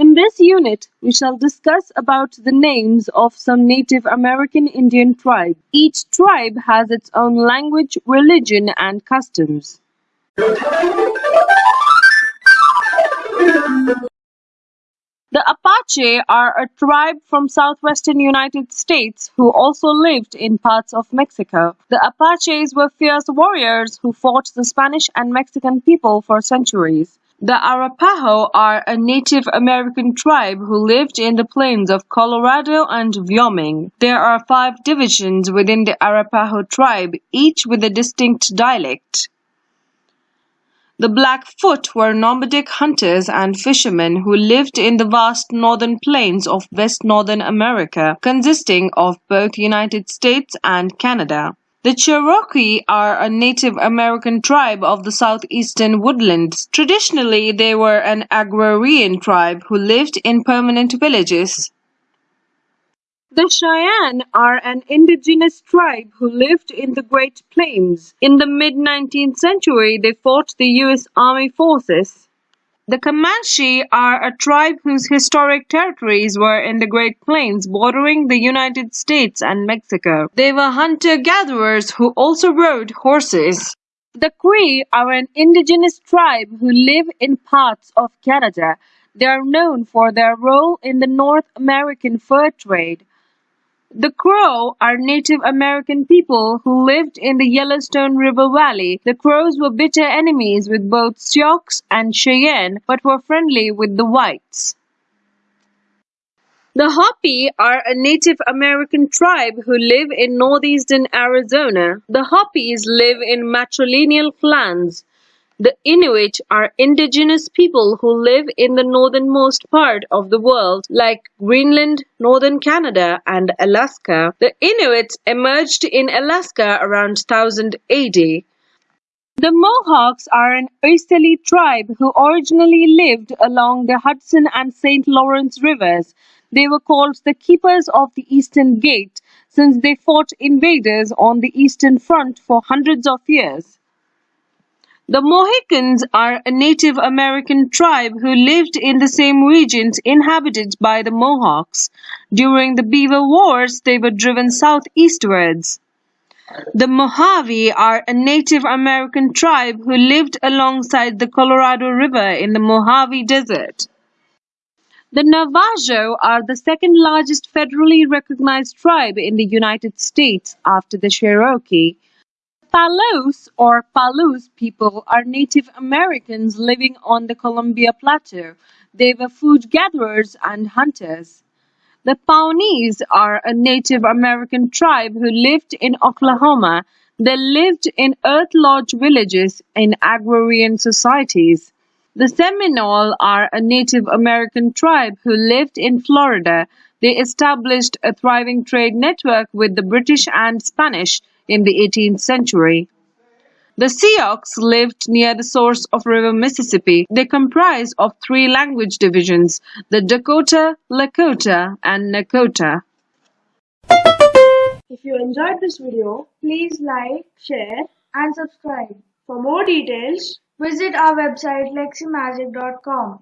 In this unit, we shall discuss about the names of some Native American Indian tribes. Each tribe has its own language, religion, and customs. The Apache are a tribe from southwestern United States who also lived in parts of Mexico. The Apaches were fierce warriors who fought the Spanish and Mexican people for centuries. The Arapaho are a Native American tribe who lived in the plains of Colorado and Wyoming. There are five divisions within the Arapaho tribe, each with a distinct dialect. The Blackfoot were nomadic hunters and fishermen who lived in the vast northern plains of West Northern America, consisting of both United States and Canada. The Cherokee are a Native American tribe of the southeastern woodlands. Traditionally, they were an agrarian tribe who lived in permanent villages. The Cheyenne are an indigenous tribe who lived in the Great Plains. In the mid-nineteenth century, they fought the U.S. Army forces. The Comanche are a tribe whose historic territories were in the Great Plains bordering the United States and Mexico. They were hunter-gatherers who also rode horses. The Cree are an indigenous tribe who live in parts of Canada. They are known for their role in the North American fur trade. The Crow are Native American people who lived in the Yellowstone River Valley. The Crows were bitter enemies with both Sioux and Cheyenne, but were friendly with the whites. The Hopi are a Native American tribe who live in northeastern Arizona. The Hopis live in matrilineal clans. The Inuit are indigenous people who live in the northernmost part of the world, like Greenland, northern Canada, and Alaska. The Inuits emerged in Alaska around 1000 AD. The Mohawks are an easterly tribe who originally lived along the Hudson and St. Lawrence rivers. They were called the Keepers of the Eastern Gate since they fought invaders on the Eastern Front for hundreds of years. The Mohicans are a Native American tribe who lived in the same regions inhabited by the Mohawks. During the Beaver Wars, they were driven southeastwards. The Mojave are a Native American tribe who lived alongside the Colorado River in the Mojave Desert. The Navajo are the second largest federally recognized tribe in the United States after the Cherokee. Palouse or Palouse people are Native Americans living on the Columbia Plateau. They were food gatherers and hunters. The Pawnees are a Native American tribe who lived in Oklahoma. They lived in earth lodge villages in agrarian societies. The Seminole are a Native American tribe who lived in Florida. They established a thriving trade network with the British and Spanish in the 18th century. The Sioux lived near the source of river Mississippi. They comprise of three language divisions, the Dakota, Lakota, and Nakota. If you enjoyed this video, please like, share and subscribe. For more details, visit our website leximagic.com.